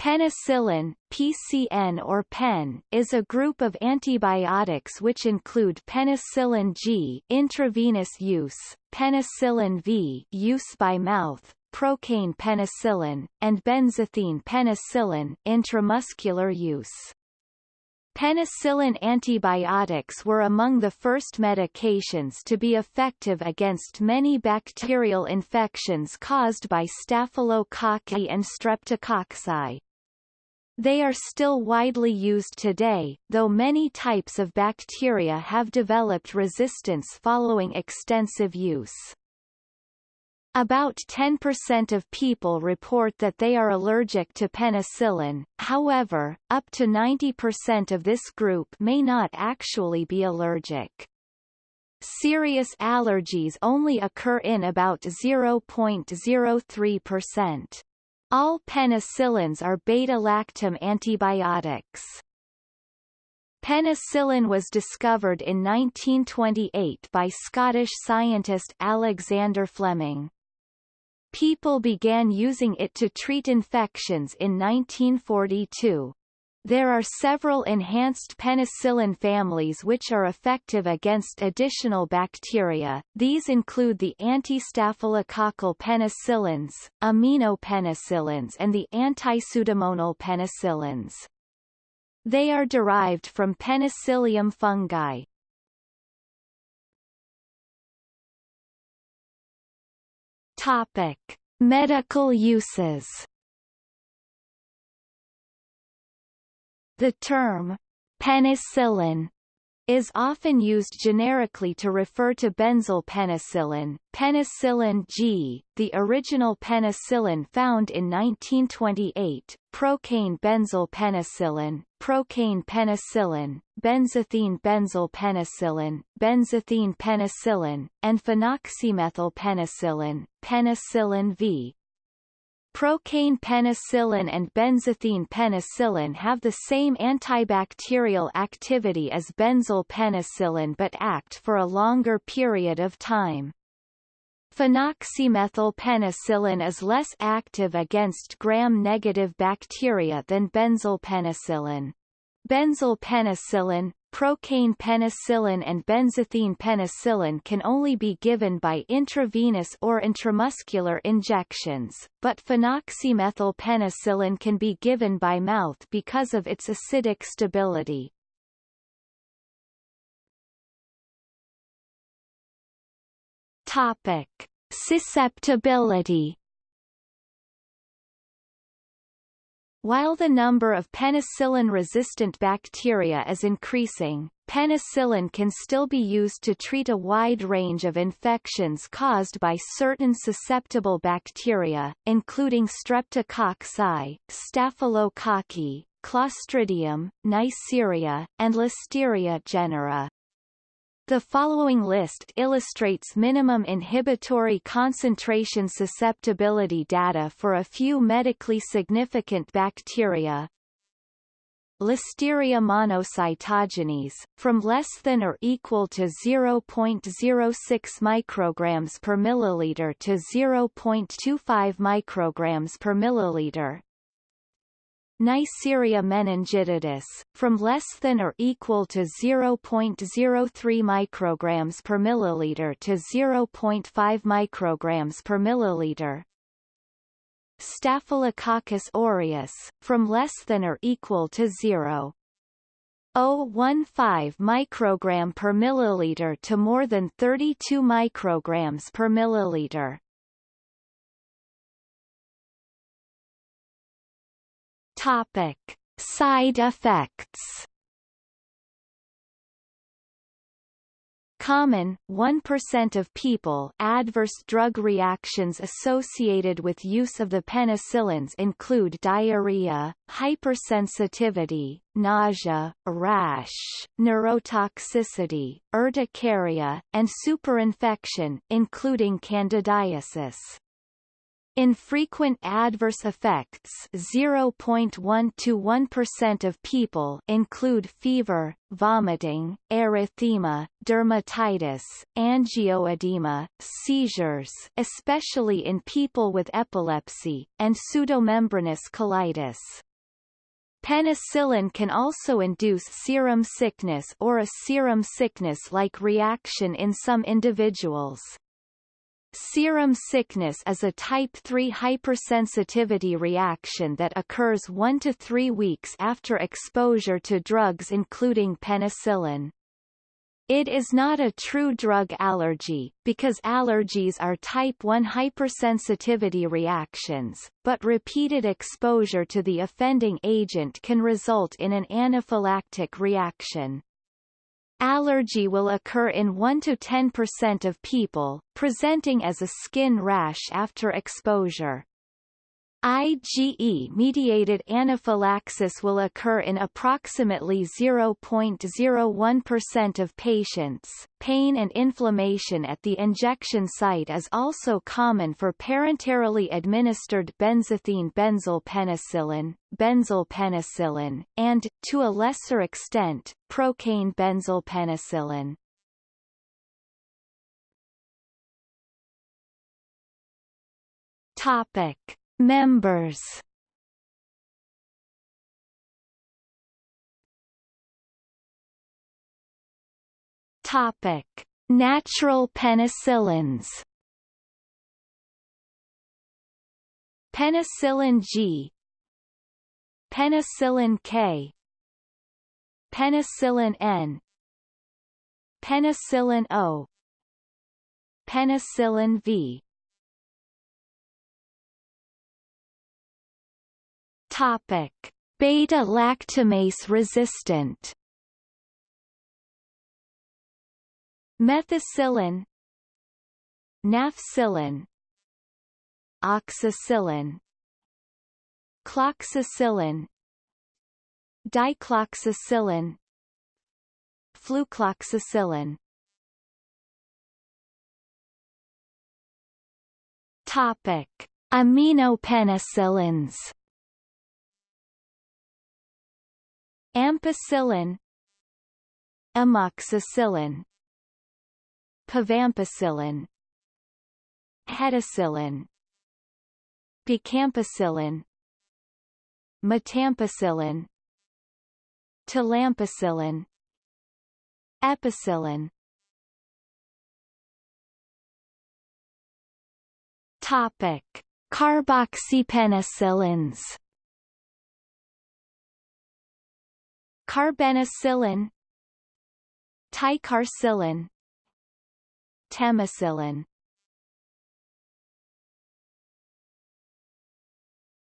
Penicillin, PCN or PEN, is a group of antibiotics which include penicillin G intravenous use, penicillin V use by mouth, procaine penicillin, and benzathine penicillin intramuscular use. Penicillin antibiotics were among the first medications to be effective against many bacterial infections caused by Staphylococci and Streptococci. They are still widely used today, though many types of bacteria have developed resistance following extensive use. About 10% of people report that they are allergic to penicillin, however, up to 90% of this group may not actually be allergic. Serious allergies only occur in about 0.03%. All penicillins are beta-lactam antibiotics. Penicillin was discovered in 1928 by Scottish scientist Alexander Fleming. People began using it to treat infections in 1942. There are several enhanced penicillin families which are effective against additional bacteria, these include the anti-staphylococcal penicillins, aminopenicillins and the anti-pseudomonal penicillins. They are derived from Penicillium fungi. Topic. Medical uses The term penicillin is often used generically to refer to benzyl penicillin, penicillin G, the original penicillin found in 1928, procaine benzyl penicillin, procaine penicillin, benzathine benzyl penicillin, benzathine penicillin, and phenoxymethyl penicillin, penicillin V, Procaine penicillin and benzathine penicillin have the same antibacterial activity as benzyl penicillin but act for a longer period of time. Phenoxymethyl penicillin is less active against gram-negative bacteria than benzyl penicillin. Benzyl penicillin, procaine penicillin and benzathine penicillin can only be given by intravenous or intramuscular injections, but phenoxymethyl penicillin can be given by mouth because of its acidic stability. Topic. Susceptibility While the number of penicillin-resistant bacteria is increasing, penicillin can still be used to treat a wide range of infections caused by certain susceptible bacteria, including Streptococci, Staphylococci, Clostridium, Neisseria, and Listeria genera. The following list illustrates minimum inhibitory concentration susceptibility data for a few medically significant bacteria. Listeria monocytogenes, from less than or equal to 0.06 micrograms per milliliter to 0.25 micrograms per milliliter, Neisseria meningitidis, from less than or equal to 0.03 micrograms per milliliter to 0.5 micrograms per milliliter. Staphylococcus aureus, from less than or equal to 0. 0.15 microgram per milliliter to more than 32 micrograms per milliliter. Topic: Side effects. Common 1% of people adverse drug reactions associated with use of the penicillins include diarrhea, hypersensitivity, nausea, rash, neurotoxicity, urticaria, and superinfection, including candidiasis. Infrequent adverse effects 0.1 to 1% of people include fever, vomiting, erythema, dermatitis, angioedema, seizures especially in people with epilepsy, and pseudomembranous colitis. Penicillin can also induce serum sickness or a serum sickness-like reaction in some individuals. Serum sickness is a type 3 hypersensitivity reaction that occurs 1 to 3 weeks after exposure to drugs including penicillin. It is not a true drug allergy, because allergies are type 1 hypersensitivity reactions, but repeated exposure to the offending agent can result in an anaphylactic reaction. Allergy will occur in 1 to 10% of people, presenting as a skin rash after exposure. IgE-mediated anaphylaxis will occur in approximately 0.01% of patients. Pain and inflammation at the injection site is also common for parenterally administered benzathine benzyl penicillin, benzyl penicillin, and, to a lesser extent, procaine benzyl penicillin. Topic Members. Topic: Natural penicillins. Penicillin G, Penicillin K, Penicillin N, Penicillin O, Penicillin V. Topic: Beta-lactamase resistant. Methicillin, Nafcillin, Oxacillin, Cloxacillin, Dicloxacillin, Flucloxacillin. Topic: Aminopenicillins. Ampicillin. Amoxicillin. Pivampicillin Hetacillin Bacampicillin Metampicillin. Talampicillin Epicillin. Topic. Carboxypenicillins Carbenicillin Ticarcillin Temocillin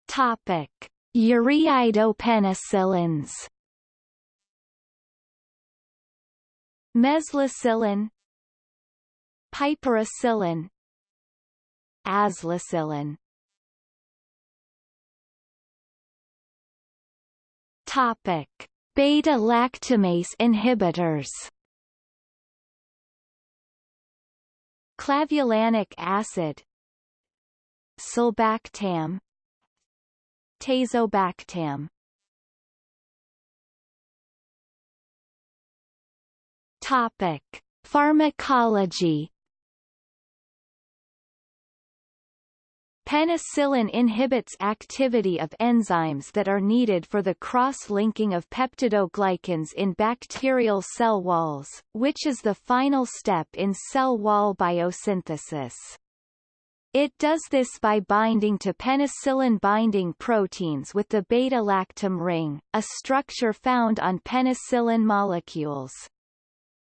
Topic. Ureidopenicillins Mezlocillin Piperacillin. Azlocillin Topic Beta-lactamase inhibitors. Clavulanic acid. Sulbactam. Tazobactam. Topic. Pharmacology Penicillin inhibits activity of enzymes that are needed for the cross-linking of peptidoglycans in bacterial cell walls, which is the final step in cell wall biosynthesis. It does this by binding to penicillin-binding proteins with the beta-lactam ring, a structure found on penicillin molecules.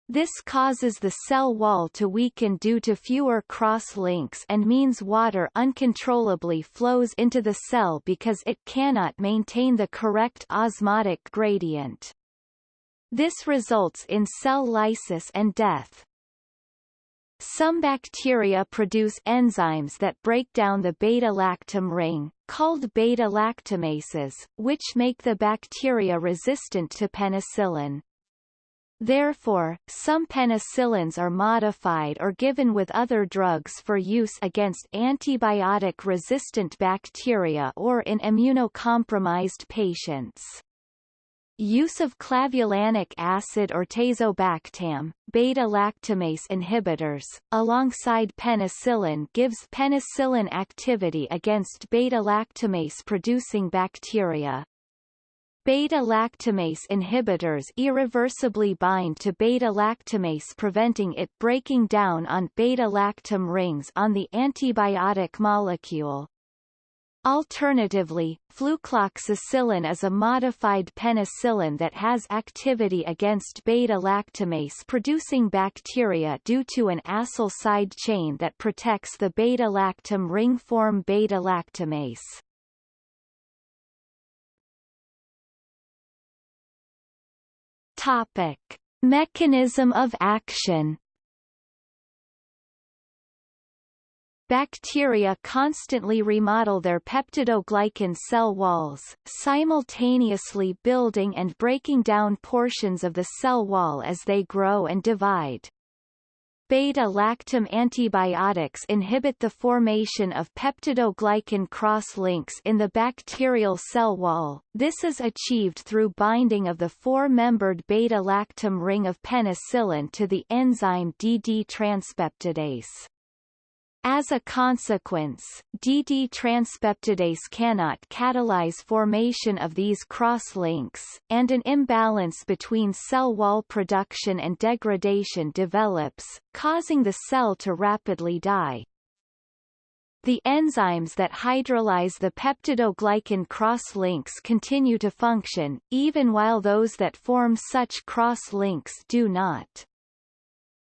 This causes the cell wall to weaken due to fewer cross-links and means water uncontrollably flows into the cell because it cannot maintain the correct osmotic gradient. This results in cell lysis and death. Some bacteria produce enzymes that break down the beta-lactam ring, called beta-lactamases, which make the bacteria resistant to penicillin. Therefore, some penicillins are modified or given with other drugs for use against antibiotic-resistant bacteria or in immunocompromised patients. Use of clavulanic acid or tazobactam, beta-lactamase inhibitors, alongside penicillin gives penicillin activity against beta-lactamase producing bacteria. Beta-lactamase inhibitors irreversibly bind to beta-lactamase preventing it breaking down on beta-lactam rings on the antibiotic molecule. Alternatively, flucloxacillin is a modified penicillin that has activity against beta-lactamase producing bacteria due to an acyl side chain that protects the beta-lactam ring form beta-lactamase. Topic: Mechanism of action. Bacteria constantly remodel their peptidoglycan cell walls, simultaneously building and breaking down portions of the cell wall as they grow and divide. Beta-lactam antibiotics inhibit the formation of peptidoglycan cross-links in the bacterial cell wall. This is achieved through binding of the four-membered beta-lactam ring of penicillin to the enzyme DD transpeptidase. As a consequence, DD transpeptidase cannot catalyze formation of these cross-links, and an imbalance between cell wall production and degradation develops, causing the cell to rapidly die. The enzymes that hydrolyze the peptidoglycan cross-links continue to function, even while those that form such cross-links do not.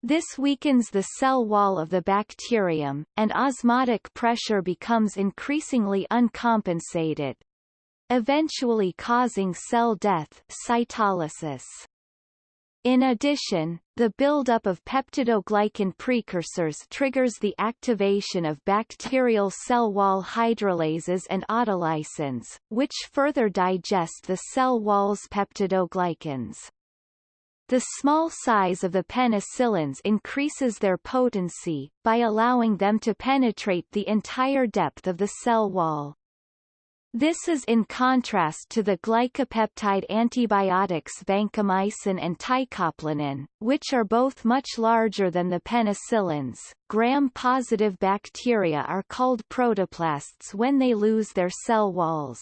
This weakens the cell wall of the bacterium, and osmotic pressure becomes increasingly uncompensated, eventually causing cell death cytolysis. In addition, the buildup of peptidoglycan precursors triggers the activation of bacterial cell wall hydrolases and autolysins, which further digest the cell wall's peptidoglycans. The small size of the penicillins increases their potency, by allowing them to penetrate the entire depth of the cell wall. This is in contrast to the glycopeptide antibiotics vancomycin and teicoplanin, which are both much larger than the penicillins. Gram-positive bacteria are called protoplasts when they lose their cell walls.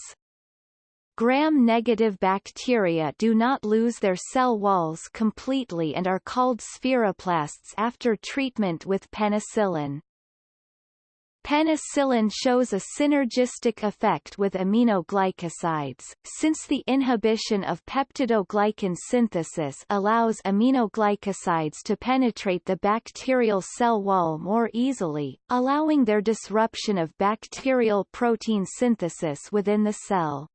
Gram-negative bacteria do not lose their cell walls completely and are called spheroplasts after treatment with penicillin. Penicillin shows a synergistic effect with aminoglycosides, since the inhibition of peptidoglycan synthesis allows aminoglycosides to penetrate the bacterial cell wall more easily, allowing their disruption of bacterial protein synthesis within the cell.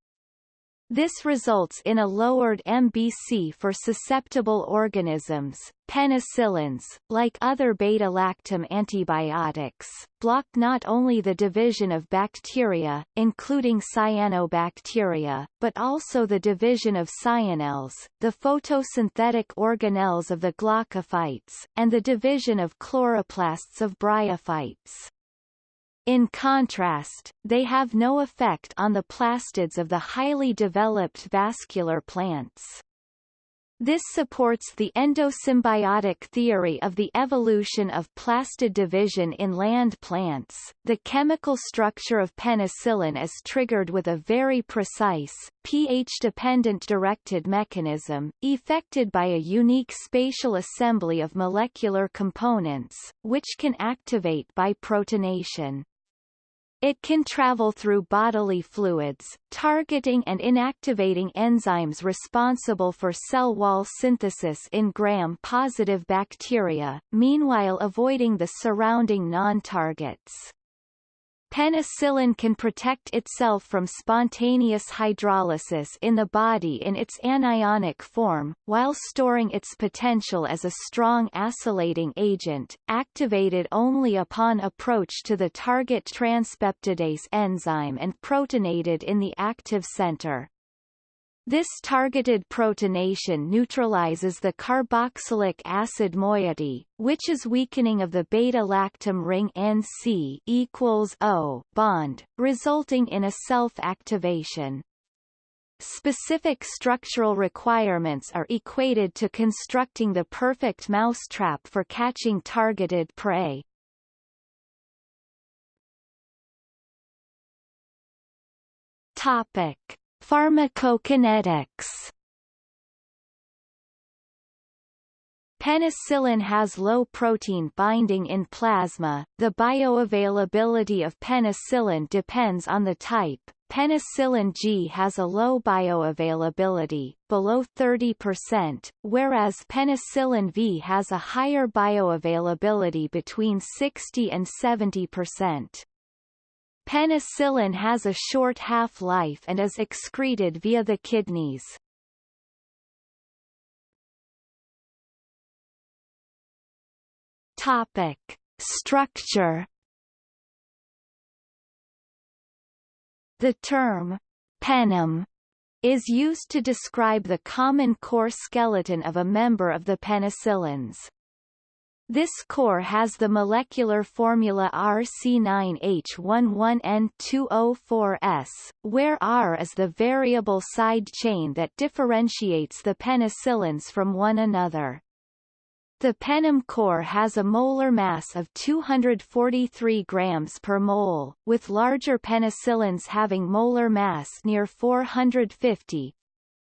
This results in a lowered MBC for susceptible organisms. Penicillins, like other beta-lactam antibiotics, block not only the division of bacteria, including cyanobacteria, but also the division of cyanelles, the photosynthetic organelles of the glaucophytes, and the division of chloroplasts of bryophytes. In contrast, they have no effect on the plastids of the highly developed vascular plants. This supports the endosymbiotic theory of the evolution of plastid division in land plants. The chemical structure of penicillin is triggered with a very precise, pH-dependent directed mechanism, effected by a unique spatial assembly of molecular components, which can activate by protonation. It can travel through bodily fluids, targeting and inactivating enzymes responsible for cell wall synthesis in gram-positive bacteria, meanwhile avoiding the surrounding non-targets. Penicillin can protect itself from spontaneous hydrolysis in the body in its anionic form, while storing its potential as a strong acylating agent, activated only upon approach to the target transpeptidase enzyme and protonated in the active center. This targeted protonation neutralizes the carboxylic acid moiety, which is weakening of the beta-lactam ring NC equals O bond, resulting in a self-activation. Specific structural requirements are equated to constructing the perfect mousetrap for catching targeted prey. Topic Pharmacokinetics Penicillin has low protein binding in plasma. The bioavailability of penicillin depends on the type. Penicillin G has a low bioavailability, below 30%, whereas penicillin V has a higher bioavailability between 60 and 70%. Penicillin has a short half-life and is excreted via the kidneys. Topic: Structure. The term penem is used to describe the common core skeleton of a member of the penicillins. This core has the molecular formula RC9H11N2O4S, where R is the variable side chain that differentiates the penicillins from one another. The penem core has a molar mass of 243 grams per mole, with larger penicillins having molar mass near 450.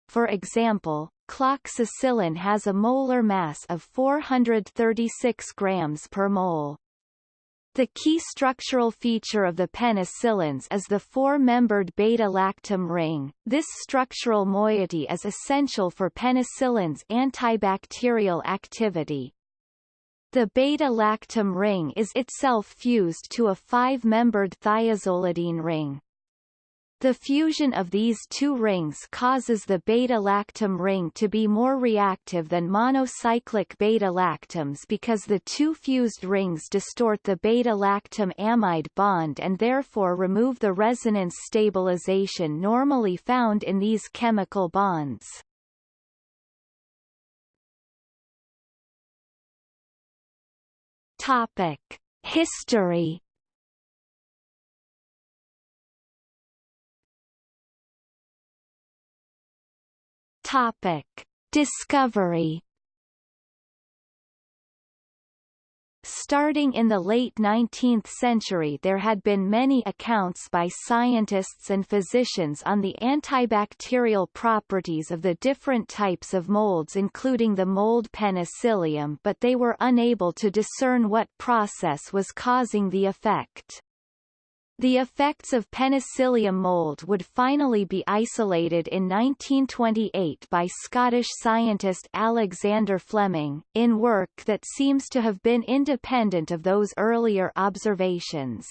For example, cloxacillin has a molar mass of 436 grams per mole. The key structural feature of the penicillins is the four-membered beta-lactam ring. This structural moiety is essential for penicillin's antibacterial activity. The beta-lactam ring is itself fused to a five-membered thiazolidine ring. The fusion of these two rings causes the beta-lactam ring to be more reactive than monocyclic beta-lactams because the two fused rings distort the beta-lactam amide bond and therefore remove the resonance stabilization normally found in these chemical bonds. Topic: History Topic: Discovery Starting in the late 19th century there had been many accounts by scientists and physicians on the antibacterial properties of the different types of molds including the mold penicillium but they were unable to discern what process was causing the effect. The effects of penicillium mold would finally be isolated in 1928 by Scottish scientist Alexander Fleming, in work that seems to have been independent of those earlier observations.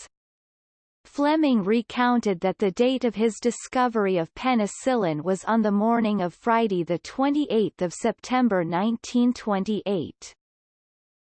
Fleming recounted that the date of his discovery of penicillin was on the morning of Friday 28 September 1928.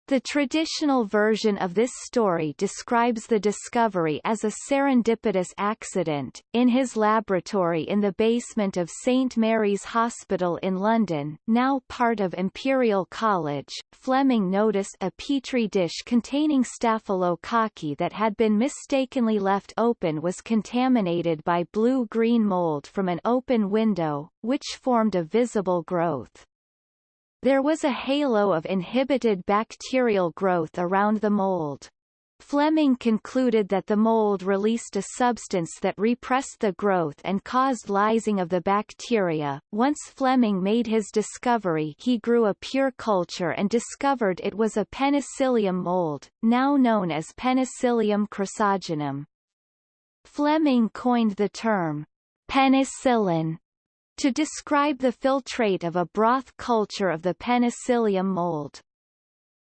The traditional version of this story describes the discovery as a serendipitous accident. In his laboratory in the basement of St Mary's Hospital in London, now part of Imperial College, Fleming noticed a petri dish containing staphylococci that had been mistakenly left open was contaminated by blue-green mold from an open window, which formed a visible growth. There was a halo of inhibited bacterial growth around the mold. Fleming concluded that the mold released a substance that repressed the growth and caused lysing of the bacteria. Once Fleming made his discovery he grew a pure culture and discovered it was a penicillium mold, now known as Penicillium chrysogenum. Fleming coined the term penicillin to describe the filtrate of a broth culture of the penicillium mold.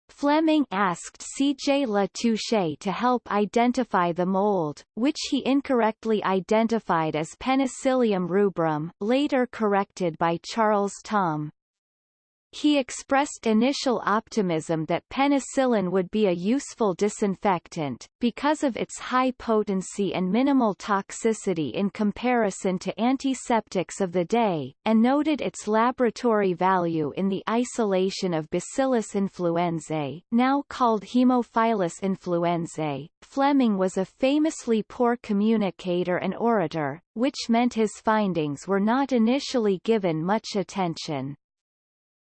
Fleming asked C. J. Latouche to help identify the mold, which he incorrectly identified as Penicillium rubrum, later corrected by Charles Thom. He expressed initial optimism that penicillin would be a useful disinfectant, because of its high potency and minimal toxicity in comparison to antiseptics of the day, and noted its laboratory value in the isolation of Bacillus influenzae, now called Haemophilus influenzae. Fleming was a famously poor communicator and orator, which meant his findings were not initially given much attention.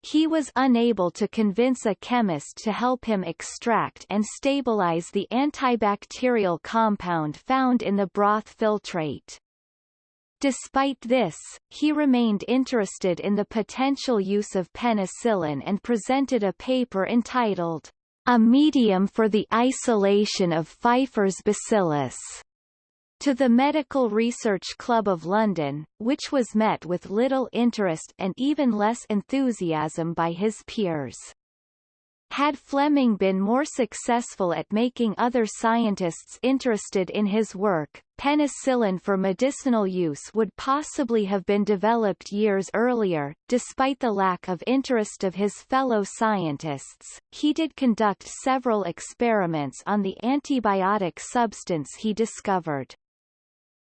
He was unable to convince a chemist to help him extract and stabilize the antibacterial compound found in the broth filtrate. Despite this, he remained interested in the potential use of penicillin and presented a paper entitled, A Medium for the Isolation of Pfeiffer's Bacillus to the Medical Research Club of London, which was met with little interest and even less enthusiasm by his peers. Had Fleming been more successful at making other scientists interested in his work, penicillin for medicinal use would possibly have been developed years earlier. Despite the lack of interest of his fellow scientists, he did conduct several experiments on the antibiotic substance he discovered.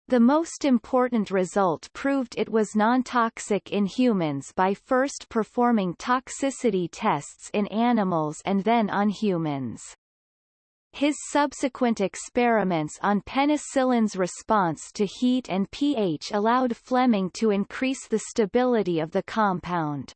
The most important result proved it was non-toxic in humans by first performing toxicity tests in animals and then on humans. His subsequent experiments on penicillin's response to heat and pH allowed Fleming to increase the stability of the compound.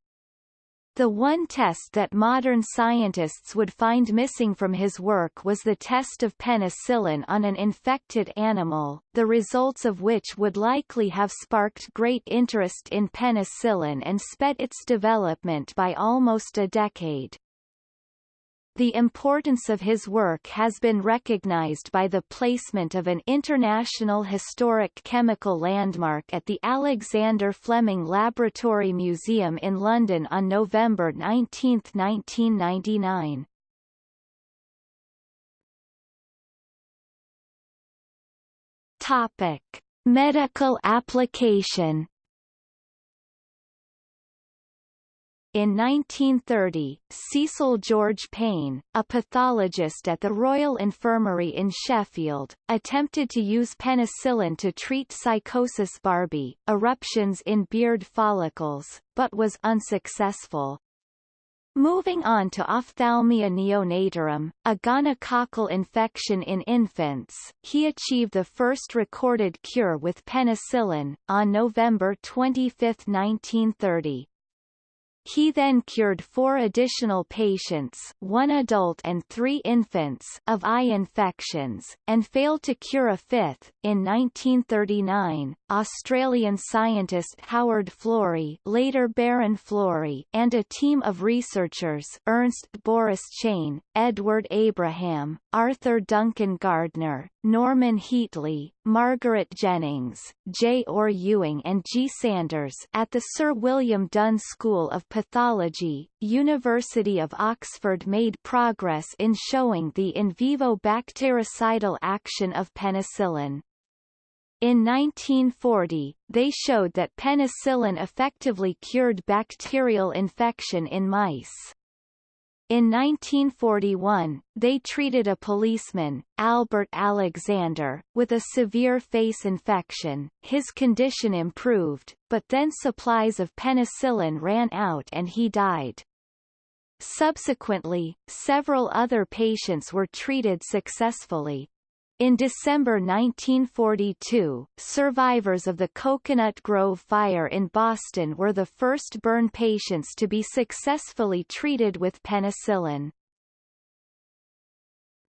The one test that modern scientists would find missing from his work was the test of penicillin on an infected animal, the results of which would likely have sparked great interest in penicillin and sped its development by almost a decade. The importance of his work has been recognized by the placement of an International Historic Chemical Landmark at the Alexander Fleming Laboratory Museum in London on November 19, 1999. Topic. Medical application In 1930, Cecil George Payne, a pathologist at the Royal Infirmary in Sheffield, attempted to use penicillin to treat sycosis barbae, eruptions in beard follicles, but was unsuccessful. Moving on to ophthalmia neonatorum, a gonococcal infection in infants, he achieved the first recorded cure with penicillin, on November 25, 1930. He then cured four additional patients one adult and three infants of eye infections, and failed to cure a fifth. In 1939, Australian scientist Howard Florey later Baron Florey and a team of researchers Ernst Boris Chain, Edward Abraham, Arthur Duncan Gardner, Norman Heatley, Margaret Jennings, J. Orr Ewing and G. Sanders at the Sir William Dunn School of Pathology, University of Oxford made progress in showing the in vivo bactericidal action of penicillin. In 1940, they showed that penicillin effectively cured bacterial infection in mice. In 1941, they treated a policeman, Albert Alexander, with a severe face infection. His condition improved, but then supplies of penicillin ran out and he died. Subsequently, several other patients were treated successfully. In December 1942, survivors of the Coconut Grove fire in Boston were the first burn patients to be successfully treated with penicillin.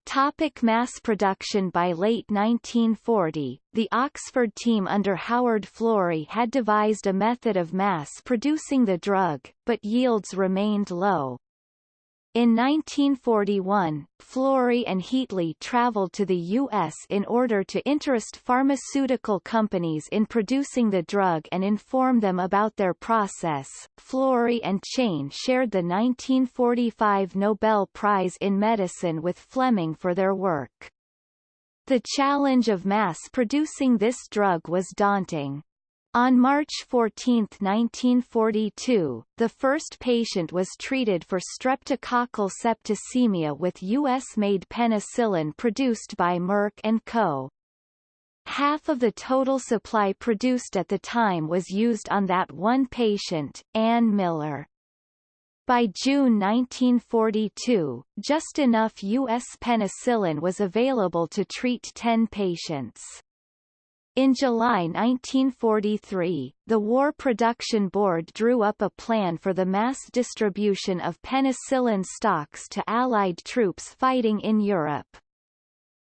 Topic mass production By late 1940, the Oxford team under Howard Florey had devised a method of mass producing the drug, but yields remained low. In 1941, Florey and Heatley traveled to the U.S. in order to interest pharmaceutical companies in producing the drug and inform them about their process. Florey and Chain shared the 1945 Nobel Prize in Medicine with Fleming for their work. The challenge of mass-producing this drug was daunting. On March 14, 1942, the first patient was treated for streptococcal septicemia with U.S.-made penicillin produced by Merck & Co. Half of the total supply produced at the time was used on that one patient, Ann Miller. By June 1942, just enough U.S. penicillin was available to treat 10 patients. In July 1943, the War Production Board drew up a plan for the mass distribution of penicillin stocks to Allied troops fighting in Europe.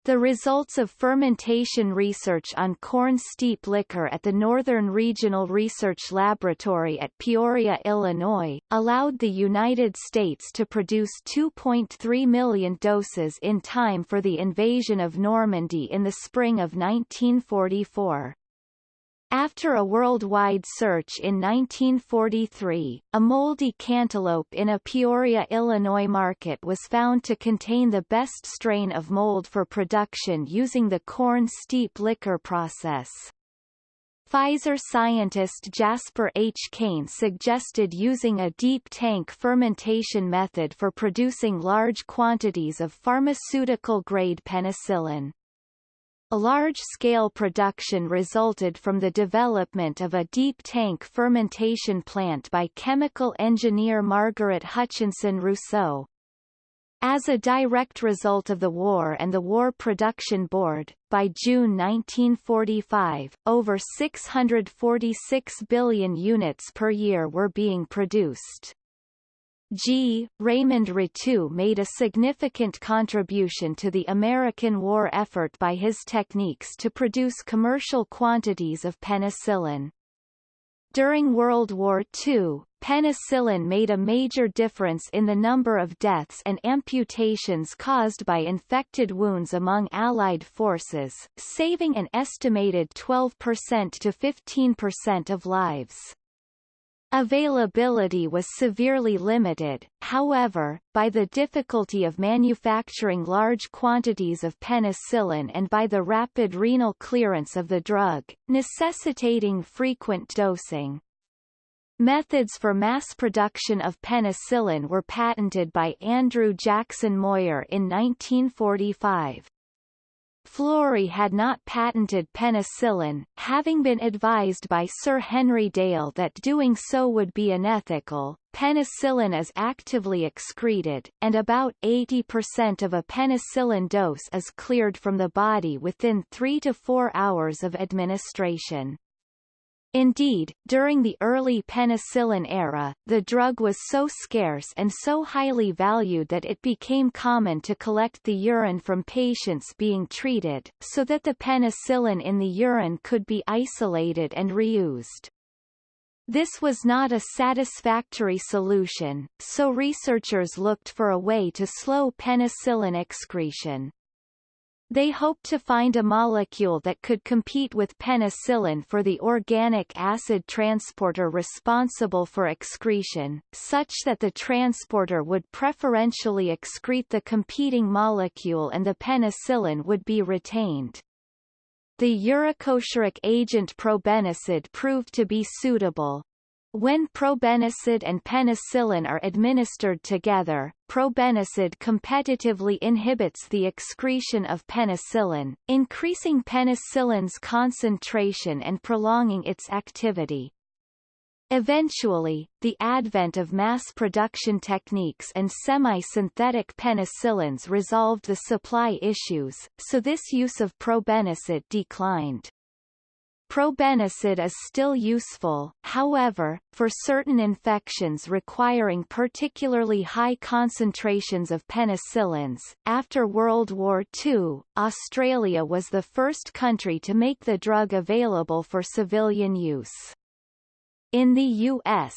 The results of fermentation research on corn steep liquor at the Northern Regional Research Laboratory at Peoria, Illinois, allowed the United States to produce 2.3 million doses in time for the invasion of Normandy in the spring of 1944. After a worldwide search in 1943, a moldy cantaloupe in a Peoria, Illinois market was found to contain the best strain of mold for production using the corn steep liquor process. Pfizer scientist Jasper H. Kane suggested using a deep tank fermentation method for producing large quantities of pharmaceutical-grade penicillin. Large-scale production resulted from the development of a deep tank fermentation plant by chemical engineer Margaret Hutchinson Rousseau. As a direct result of the war and the War Production Board, by June 1945, over 646 billion units per year were being produced. G. Raymond Rettew made a significant contribution to the American war effort by his techniques to produce commercial quantities of penicillin. During World War II, penicillin made a major difference in the number of deaths and amputations caused by infected wounds among Allied forces, saving an estimated 12% to 15% of lives. Availability was severely limited, however, by the difficulty of manufacturing large quantities of penicillin and by the rapid renal clearance of the drug, necessitating frequent dosing. Methods for mass production of penicillin were patented by Andrew Jackson Moyer in 1945. Florey had not patented penicillin, having been advised by Sir Henry Dale that doing so would be unethical. Penicillin is actively excreted, and about 80% of a penicillin dose is cleared from the body within 3 to 4 hours of administration. Indeed, during the early penicillin era, the drug was so scarce and so highly valued that it became common to collect the urine from patients being treated, so that the penicillin in the urine could be isolated and reused. This was not a satisfactory solution, so researchers looked for a way to slow penicillin excretion. They hoped to find a molecule that could compete with penicillin for the organic acid transporter responsible for excretion, such that the transporter would preferentially excrete the competing molecule and the penicillin would be retained. The uricosuric agent probenecid proved to be suitable, when probenecid and penicillin are administered together, probenecid competitively inhibits the excretion of penicillin, increasing penicillin's concentration and prolonging its activity. Eventually, the advent of mass production techniques and semi-synthetic penicillins resolved the supply issues, so this use of probenecid declined. Probenecid is still useful, however, for certain infections requiring particularly high concentrations of penicillins. After World War II, Australia was the first country to make the drug available for civilian use. In the U.S.,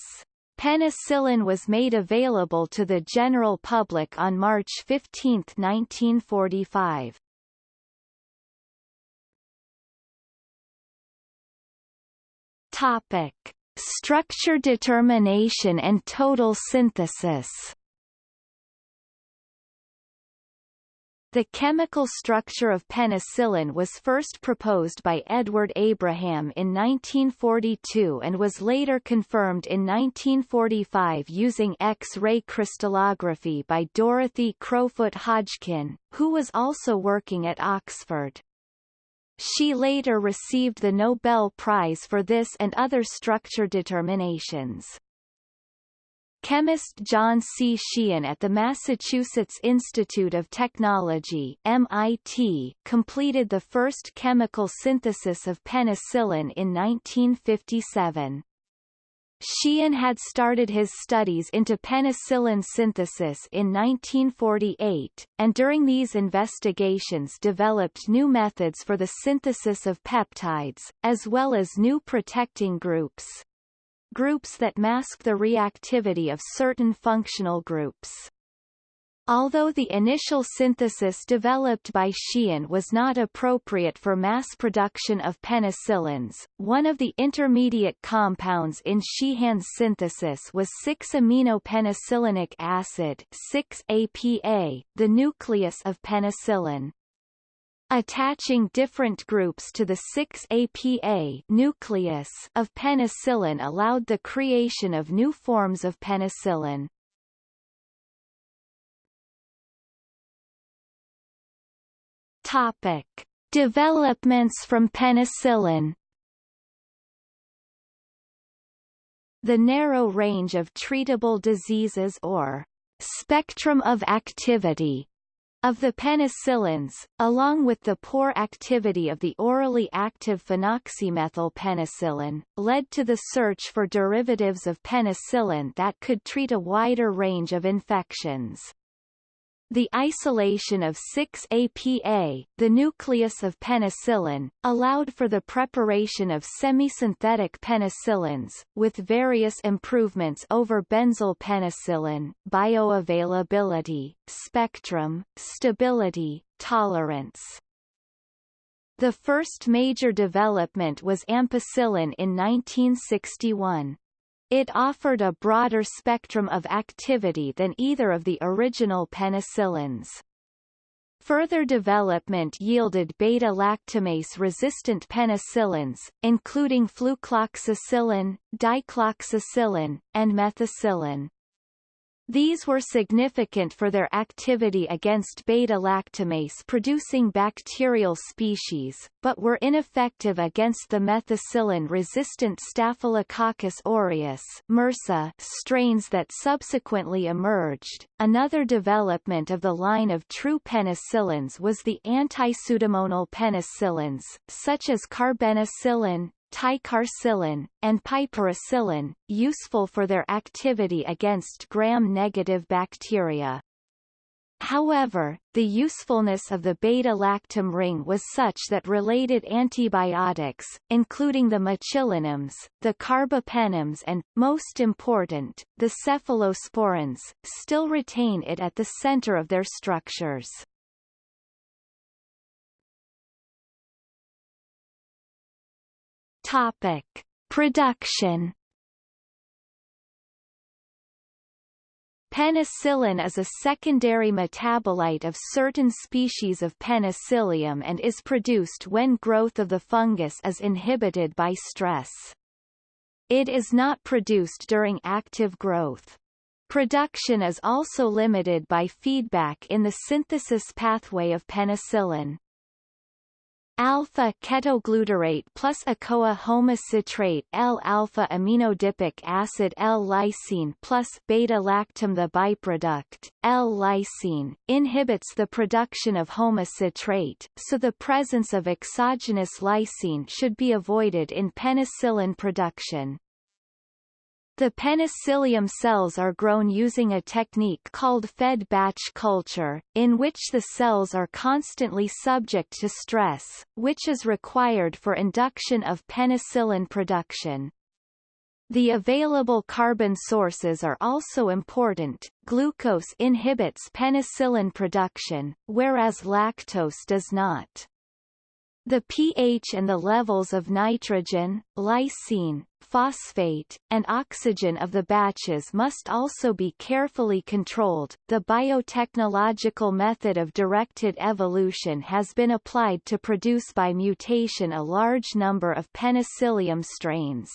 Penicillin was made available to the general public on March 15, 1945. Topic: Structure determination and total synthesis. The chemical structure of penicillin was first proposed by Edward Abraham in 1942 and was later confirmed in 1945 using X-ray crystallography by Dorothy Crowfoot Hodgkin, who was also working at Oxford. She later received the Nobel Prize for this and other structure determinations. Chemist John C. Sheehan at the Massachusetts Institute of Technology MIT, completed the first chemical synthesis of penicillin in 1957. Sheehan had started his studies into penicillin synthesis in 1948, and during these investigations developed new methods for the synthesis of peptides, as well as new protecting groups. Groups that mask the reactivity of certain functional groups. Although the initial synthesis developed by Sheehan was not appropriate for mass production of penicillins, one of the intermediate compounds in Sheehan's synthesis was 6-aminopenicillanic acid 6-APA, the nucleus of penicillin. Attaching different groups to the 6-APA nucleus of penicillin allowed the creation of new forms of penicillin. Topic: Developments from penicillin. The narrow range of treatable diseases or spectrum of activity of the penicillins, along with the poor activity of the orally active phenoxymethylpenicillin, led to the search for derivatives of penicillin that could treat a wider range of infections. The isolation of 6-APA, the nucleus of penicillin, allowed for the preparation of semisynthetic penicillins, with various improvements over benzyl penicillin, bioavailability, spectrum, stability, tolerance. The first major development was ampicillin in 1961. It offered a broader spectrum of activity than either of the original penicillins. Further development yielded beta-lactamase-resistant penicillins, including flucloxacillin, dicloxacillin, and methicillin. These were significant for their activity against beta-lactamase producing bacterial species, but were ineffective against the methicillin-resistant Staphylococcus aureus MRSA strains that subsequently emerged. Another development of the line of true penicillins was the anti-pseudomonal penicillins, such as carbenicillin, ticarcillin, and piperacillin, useful for their activity against gram-negative bacteria. However, the usefulness of the beta-lactam ring was such that related antibiotics, including the mecillinams, the carbapenems and, most important, the cephalosporins, still retain it at the center of their structures. Topic: Production. Penicillin is a secondary metabolite of certain species of penicillium and is produced when growth of the fungus is inhibited by stress. It is not produced during active growth. Production is also limited by feedback in the synthesis pathway of penicillin. Alpha ketoglutarate plus ACOA homocitrate L-alpha aminoadipic acid L-lysine plus beta-lactam the byproduct, L-lysine, inhibits the production of homocitrate, so the presence of exogenous lysine should be avoided in penicillin production. The penicillium cells are grown using a technique called fed batch culture, in which the cells are constantly subject to stress, which is required for induction of penicillin production. The available carbon sources are also important. Glucose inhibits penicillin production, whereas lactose does not. The pH and the levels of nitrogen, lysine, phosphate, and oxygen of the batches must also be carefully controlled. The biotechnological method of directed evolution has been applied to produce by mutation a large number of penicillium strains.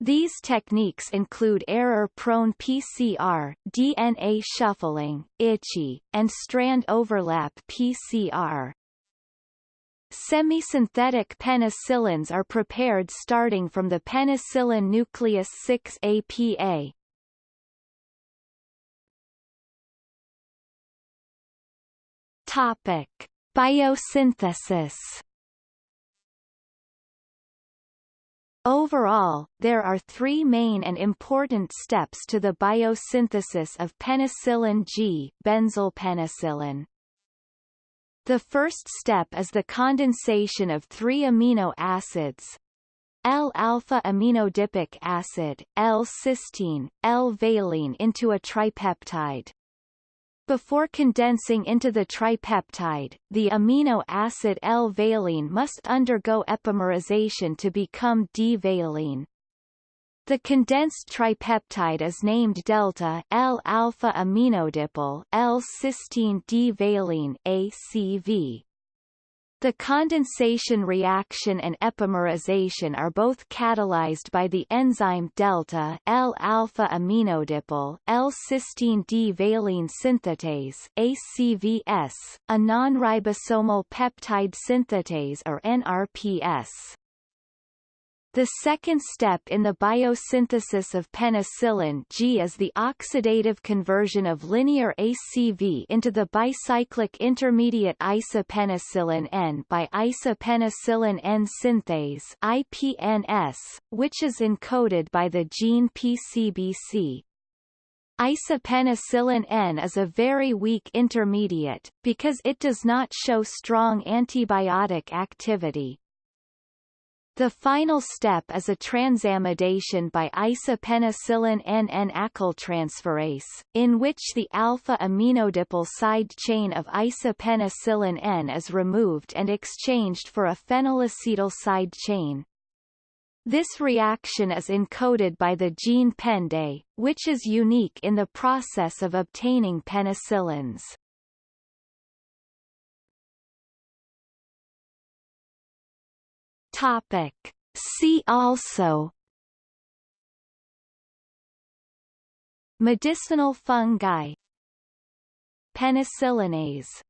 These techniques include error-prone PCR, DNA shuffling, ITCHY, and strand overlap PCR. Semisynthetic penicillins are prepared starting from the penicillin nucleus 6-APA. Topic: Biosynthesis Overall, there are three main and important steps to the biosynthesis of penicillin G benzylpenicillin. The first step is the condensation of three amino acids, L-alpha aminoadipic acid, L-cysteine, L-valine into a tripeptide. Before condensing into the tripeptide, the amino acid L-valine must undergo epimerization to become D-valine. The condensed tripeptide is named delta L-alpha aminoadipyl L-cysteine D-valine ACV. The condensation reaction and epimerization are both catalyzed by the enzyme delta L-alpha aminoadipyl L-cysteine D-valine synthetase ACVS, a non-ribosomal peptide synthetase or NRPS. The second step in the biosynthesis of penicillin G is the oxidative conversion of linear ACV into the bicyclic intermediate isopenicillin N by isopenicillin N synthase IPNS, which is encoded by the gene PCBC. Isopenicillin N is a very weak intermediate, because it does not show strong antibiotic activity. The final step is a transamidation by isopenicillin N-N acyltransferase, in which the alpha aminoadipyl side chain of isopenicillin N is removed and exchanged for a phenylacetyl side chain. This reaction is encoded by the gene PENDA, which is unique in the process of obtaining penicillins. Topic. See also. Medicinal fungi. Penicillinase